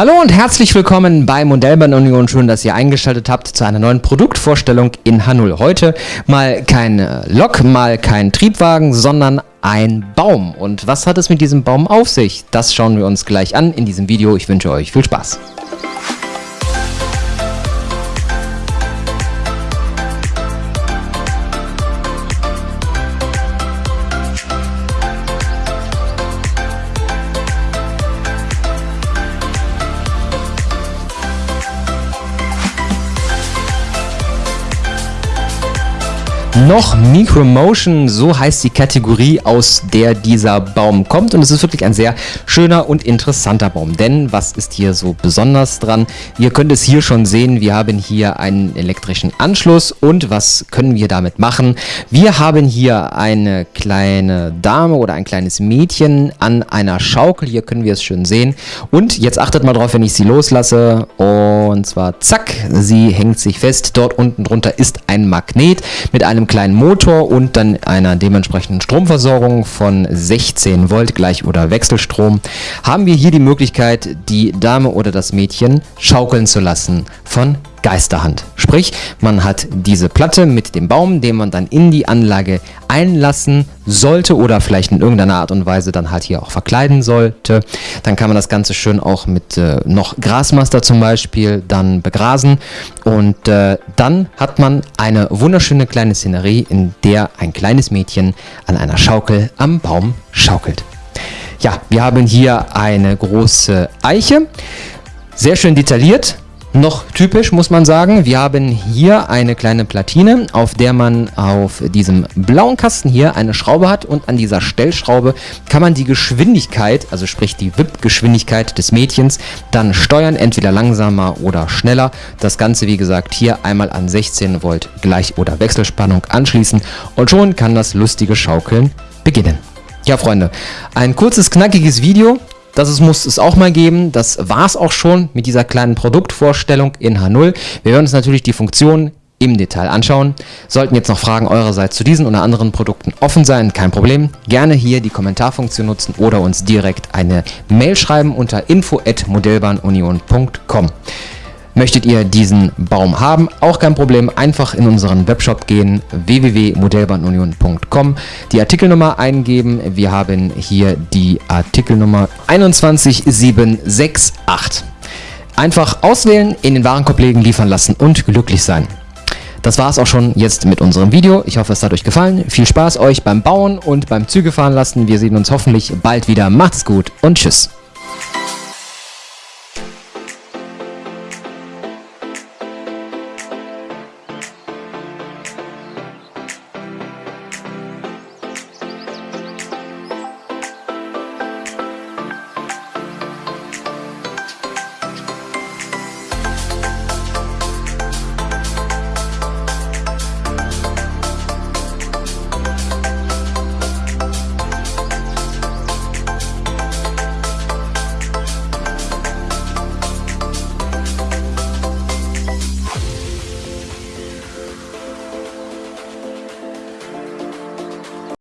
Hallo und herzlich willkommen bei Modellbahn Union. Schön, dass ihr eingeschaltet habt zu einer neuen Produktvorstellung in H0. Heute mal kein Lok, mal kein Triebwagen, sondern ein Baum. Und was hat es mit diesem Baum auf sich? Das schauen wir uns gleich an in diesem Video. Ich wünsche euch viel Spaß. Noch Micromotion, so heißt die Kategorie, aus der dieser Baum kommt. Und es ist wirklich ein sehr schöner und interessanter Baum. Denn was ist hier so besonders dran? Ihr könnt es hier schon sehen, wir haben hier einen elektrischen Anschluss. Und was können wir damit machen? Wir haben hier eine kleine Dame oder ein kleines Mädchen an einer Schaukel. Hier können wir es schön sehen. Und jetzt achtet mal drauf, wenn ich sie loslasse. Und zwar zack, sie hängt sich fest. Dort unten drunter ist ein Magnet mit einem kleinen Motor und dann einer dementsprechenden Stromversorgung von 16 Volt gleich oder Wechselstrom, haben wir hier die Möglichkeit, die Dame oder das Mädchen schaukeln zu lassen von Geisterhand. Sprich, man hat diese Platte mit dem Baum, den man dann in die Anlage einlassen sollte oder vielleicht in irgendeiner Art und Weise dann halt hier auch verkleiden sollte. Dann kann man das Ganze schön auch mit äh, noch Grasmaster zum Beispiel dann begrasen und äh, dann hat man eine wunderschöne kleine Szenerie, in der ein kleines Mädchen an einer Schaukel am Baum schaukelt. Ja, wir haben hier eine große Eiche, sehr schön detailliert, noch typisch muss man sagen, wir haben hier eine kleine Platine, auf der man auf diesem blauen Kasten hier eine Schraube hat und an dieser Stellschraube kann man die Geschwindigkeit, also sprich die WIP-Geschwindigkeit des Mädchens, dann steuern, entweder langsamer oder schneller. Das Ganze wie gesagt hier einmal an 16 Volt Gleich- oder Wechselspannung anschließen und schon kann das lustige Schaukeln beginnen. Ja Freunde, ein kurzes knackiges Video, das muss es auch mal geben. Das war es auch schon mit dieser kleinen Produktvorstellung in H0. Wir werden uns natürlich die Funktionen im Detail anschauen. Sollten jetzt noch Fragen eurerseits zu diesen oder anderen Produkten offen sein, kein Problem. Gerne hier die Kommentarfunktion nutzen oder uns direkt eine Mail schreiben unter info@modellbahnunion.com. Möchtet ihr diesen Baum haben? Auch kein Problem. Einfach in unseren Webshop gehen, www.modellbahnunion.com, die Artikelnummer eingeben. Wir haben hier die Artikelnummer 21768. Einfach auswählen, in den Warenkorb legen, liefern lassen und glücklich sein. Das war es auch schon jetzt mit unserem Video. Ich hoffe, es hat euch gefallen. Viel Spaß euch beim Bauen und beim Züge fahren lassen. Wir sehen uns hoffentlich bald wieder. Macht's gut und tschüss.